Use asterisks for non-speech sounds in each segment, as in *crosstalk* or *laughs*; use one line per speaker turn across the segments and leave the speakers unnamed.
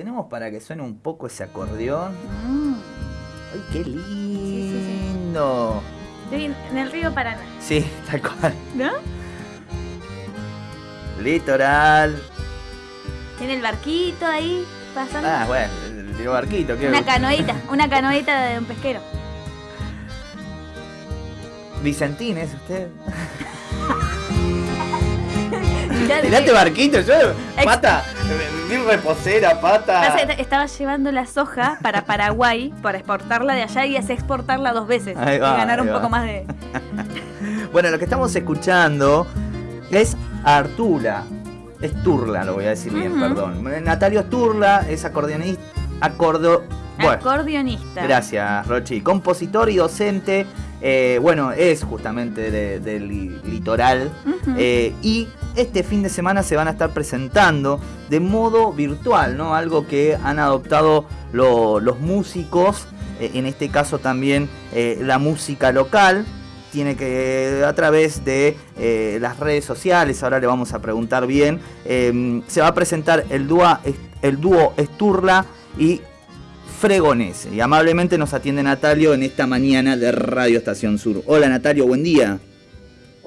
tenemos para que suene un poco ese acordeón. Mm. ¡Ay, qué lindo!
Estoy en el río Paraná.
Sí, *laughs* tal cual.
¿No?
Litoral.
Tiene el barquito ahí pasando.
Ah, bueno, el, barquito. ¿qué?
Una canoita, una canoita de un pesquero.
Vicentín, ¿es usted? *laughs* Mirate barquito, yo, pata, mi reposera, pata.
Estaba llevando la soja para Paraguay para exportarla de allá y hace exportarla dos veces. y ganar un poco más de. *laughs*
bueno, lo que estamos escuchando es Artula. Es Turla, lo voy a decir bien, perdón. Natalio Turla es acordeonista. Acordo,
Acordeonista.
Gracias, Rochi. Compositor y docente. Eh, bueno, es justamente del litoral. Eh, y este fin de semana se van a estar presentando de modo virtual, ¿no? Algo que han adoptado los músicos, eh, en este caso también la música local. Tiene que, a través de las redes sociales, ahora le vamos a preguntar bien, se va a presentar el, el dúo Esturla y Fregonese. Y amablemente nos atiende Natalio en esta mañana de Radio Estación Sur. Hola Natalio, buen día.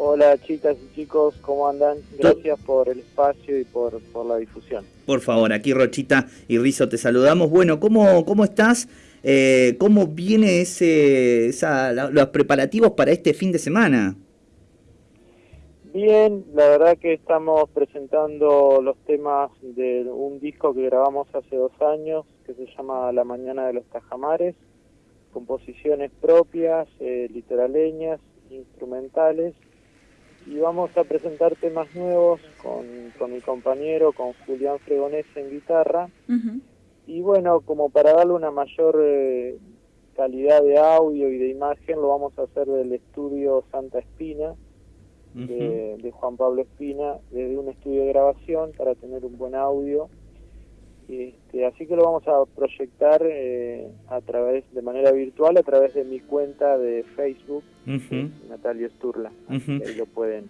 Hola chicas y chicos, ¿cómo andan? Gracias por el espacio y por, la difusión.
Por favor, aquí Rochita y Rizo te saludamos. Bueno, ¿cómo, cómo estás? Eh, ¿Cómo viene ese, los preparativos para este fin de semana?
Bien, la verdad que estamos presentando los temas de un disco que grabamos hace dos años, que se llama La Mañana de los Tajamares, composiciones propias, eh, litoraleñas, instrumentales, y vamos a presentar temas nuevos con, con mi compañero, con Julián Fregonese en guitarra, y bueno, como para darle una mayor eh, calidad de audio y de imagen, lo vamos a hacer del estudio Santa Espina, de, Juan Pablo Espina desde un estudio de grabación para tener un buen audio. Este, así que lo vamos a proyectar eh, a través de manera virtual a través de mi cuenta de Facebook, Natalio Sturla. Ahí lo pueden.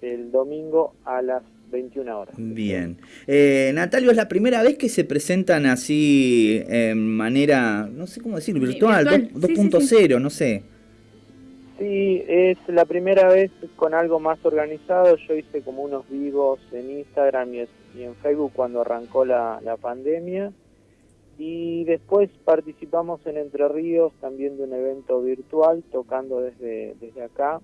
El domingo a las 21 horas.
Bien. Eh, Natalio, ¿es la primera vez que se presentan así en manera, no sé cómo decir, virtual, 2.0, no sé?
Sí, es la primera vez con algo más organizado. Yo hice como unos vivos en Instagram y, en Facebook cuando arrancó la, pandemia. Y después participamos en Entre Ríos también de un evento virtual, tocando desde, desde acá.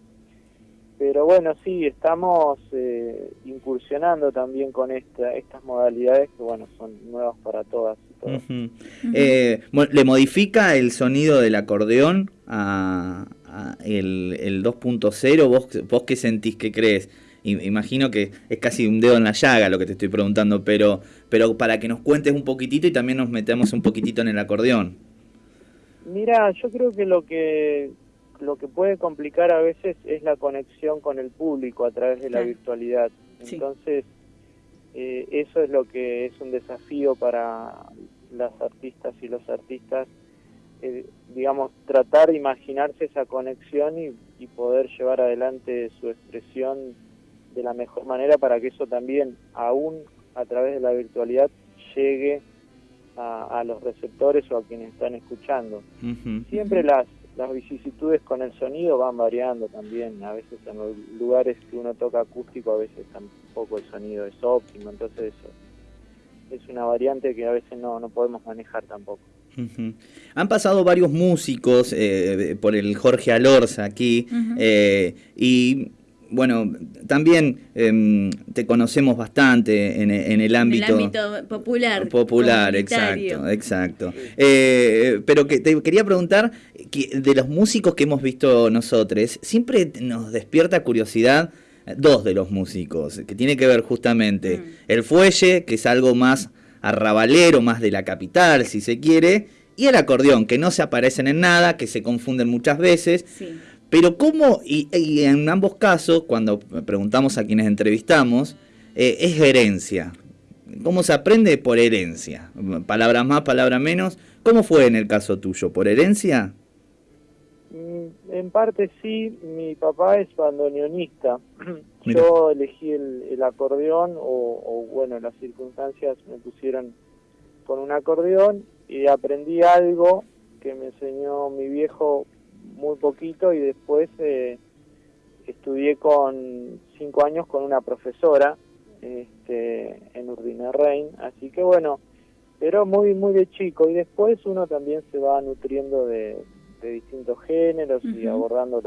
Pero bueno, sí, estamos eh, incursionando también con esta, estas modalidades que bueno, son nuevas para todas.
Eh, ¿Le modifica el sonido del acordeón a, el, el 2.0, ¿vos, ¿vos qué sentís, qué crees? Imagino que es casi un dedo en la llaga lo que te estoy preguntando, pero, pero para que nos cuentes un poquitito y también nos metemos un poquitito en el acordeón.
Mira, yo creo que lo que lo que puede complicar a veces es la conexión con el público a través de la virtualidad. Entonces, eh, eso es lo que es un desafío para las artistas y los artistas eh, digamos, tratar de imaginarse esa conexión y, poder llevar adelante su expresión de la mejor manera para que eso también, aún a través de la virtualidad, llegue a, los receptores o a quienes están escuchando. Siempre las, las vicisitudes con el sonido van variando también, a veces en los lugares que uno toca acústico, a veces tampoco el sonido es óptimo, entonces eso es una variante que a veces no, no podemos manejar tampoco.
Han pasado varios músicos eh, por el Jorge Alorza aquí eh, y bueno, también em, te conocemos bastante en, el ámbito,
el ámbito popular.
Popular, exacto, exacto. Eh, pero que te quería preguntar, que de los músicos que hemos visto nosotros, siempre nos despierta curiosidad dos de los músicos, que tiene que ver justamente mm. el fuelle, que es algo más arrabalero, más de la capital, si se quiere, y el acordeón, que no se aparecen en nada, que se confunden muchas veces. Pero cómo, y, en ambos casos, cuando preguntamos a quienes entrevistamos, eh, es herencia. ¿Cómo se aprende? Por herencia. Palabras más, palabras menos. ¿Cómo fue en el caso tuyo? ¿Por herencia?
En parte sí, mi papá es bandoneonista. *clears throat* Yo elegí el, acordeón o, bueno, las circunstancias me pusieron con un acordeón y aprendí algo que me enseñó mi viejo muy poquito y después eh, estudié con cinco años con una profesora este, en Urdina Rein, así que bueno, pero muy muy de chico. Y después uno también se va nutriendo de, distintos géneros y abordando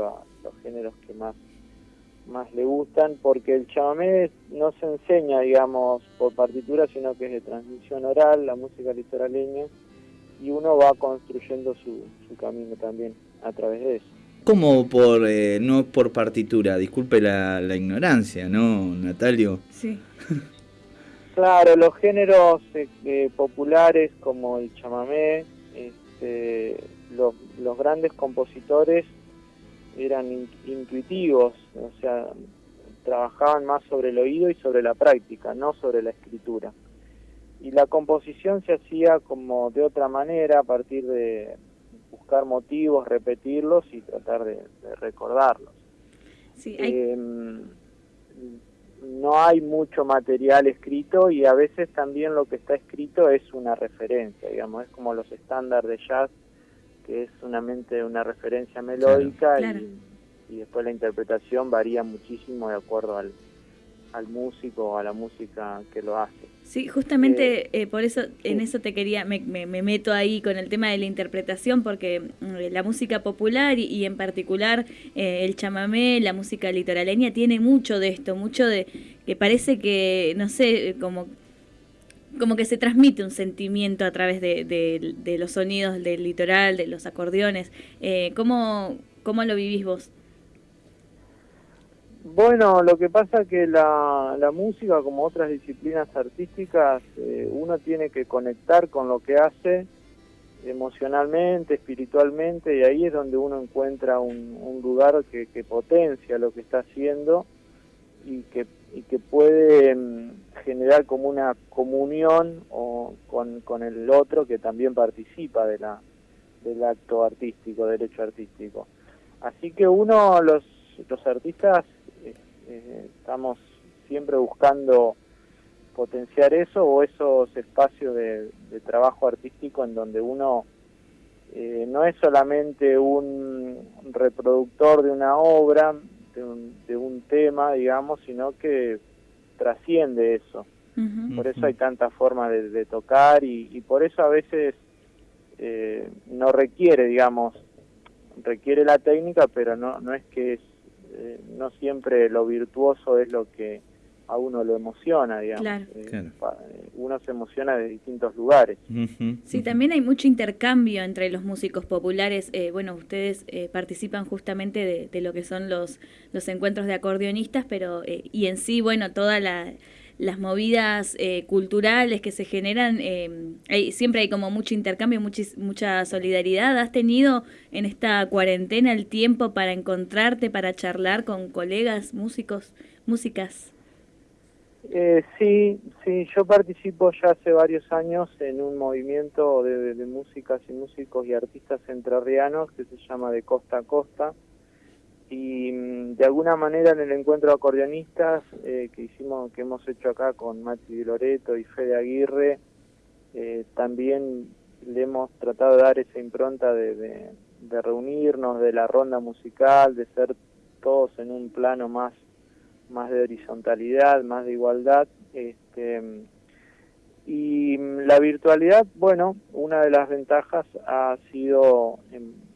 los géneros que más más le gustan porque el chamamé no se enseña digamos por partitura sino que es de transmisión oral la música litoraleña y uno va construyendo su, su camino también a través de eso.
Como por eh, no por partitura disculpe la, la ignorancia no Natalio
sí. *laughs*
Claro, los géneros eh, eh, populares como el chamamé, este, los, grandes compositores eran intuitivos, o sea, trabajaban más sobre el oído y sobre la práctica, no sobre la escritura. Y la composición se hacía como de otra manera, a partir de buscar motivos, repetirlos y tratar de, recordarlos.
Sí,
em, no hay mucho material escrito y a veces también lo que está escrito es una referencia, digamos, es como los estándares de jazz, que es solamente una referencia melódica Y, después la interpretación varía muchísimo de acuerdo al, al músico o a la música que lo hace.
Sí, justamente eh, eh, por eso, en eso te quería, me, me, meto ahí con el tema de la interpretación, porque mm, la música popular y, en particular eh, el chamamé, la música litoraleña, tiene mucho de esto, mucho de que parece que, no sé, como como que se transmite un sentimiento a través de, los sonidos del litoral, de los acordeones. Eh, ¿cómo, ¿Cómo lo vivís vos?
Bueno, lo que pasa que la, la música, como otras disciplinas artísticas, eh, uno tiene que conectar con lo que hace emocionalmente, espiritualmente, y ahí es donde uno encuentra un, lugar que, potencia lo que está haciendo y que, y que puede generar como una comunión o con, con el otro que también participa de la, del acto artístico, del hecho artístico. Así que uno, los, los artistas, eh, estamos siempre buscando potenciar eso o esos espacios de, trabajo artístico en donde uno eh, no es solamente un reproductor de una obra, de un, tema, digamos, sino que trasciende eso. Por eso hay tantas formas de, tocar y, por eso a veces eh, no requiere, digamos, requiere la técnica, pero no, no es que es eh, no siempre lo virtuoso es lo que a uno lo emociona, digamos. Eh, eh, uno se emociona de distintos lugares.
Sí, también hay mucho intercambio entre los músicos populares. bueno, ustedes participan justamente de, lo que son los, los encuentros de acordeonistas, pero y en sí, bueno, toda la las movidas eh, culturales que se generan, eh, siempre hay como mucho intercambio, mucha solidaridad. ¿Has tenido en esta cuarentena el tiempo para encontrarte, para charlar con colegas, músicos, músicas?
Eh, sí, sí, yo participo ya hace varios años en un movimiento de, de músicas y músicos y artistas entrerrianos que se llama De Costa a Costa. Y mm, de alguna manera en el encuentro de acordeonistas eh, que hicimos que hemos hecho acá con Mati Di Loreto y Fede Aguirre eh, también le hemos tratado de dar esa impronta de, de, reunirnos de la ronda musical de ser todos en un plano más más de horizontalidad más de igualdad este y mm, la virtualidad bueno una de las ventajas ha sido en,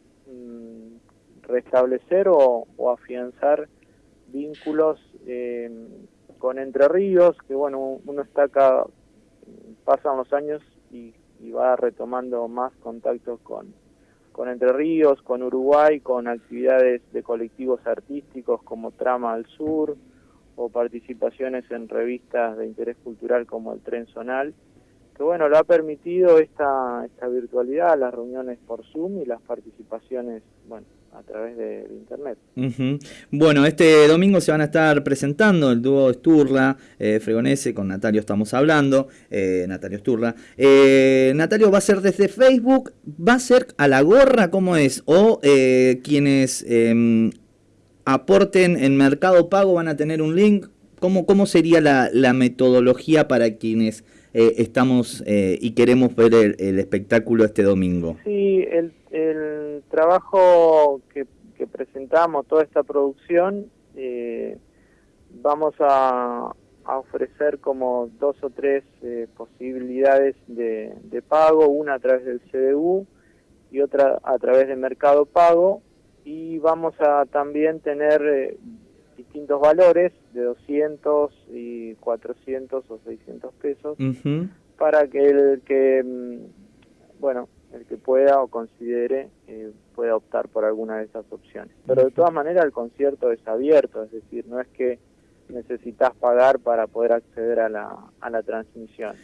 restablecer o, afianzar vínculos eh, con Entre Ríos, que bueno, uno está acá, pasan los años y, va retomando más contactos con, con Entre Ríos, con Uruguay, con actividades de colectivos artísticos como Trama al Sur o participaciones en revistas de interés cultural como el Tren Zonal, que bueno, lo ha permitido esta, esta virtualidad, las reuniones por Zoom y las participaciones, bueno, a través de, internet.
Bueno, este domingo se van a estar presentando el dúo Sturla, eh, Fregonese, con Natalio estamos hablando, eh, Natalio Sturla. Eh, Natalio va a ser desde Facebook, va a ser a la gorra, ¿cómo es? O eh, quienes em, aporten en Mercado Pago van a tener un link. ¿Cómo, cómo sería la, la metodología para quienes eh, estamos eh, y queremos ver el, espectáculo este domingo.
Sí, el, el trabajo que, que, presentamos, toda esta producción, eh, vamos a, a, ofrecer como dos o tres posibilidades de, de pago, una a través del CDU y otra a través de Mercado Pago, y vamos a también tener distintos valores de 200 y 400 o 600 pesos para que el que mm, bueno el que pueda o considere eh, pueda optar por alguna de esas opciones. Pero de todas maneras el concierto es abierto es decir no es que necesitas pagar para poder acceder a la, a la transmisión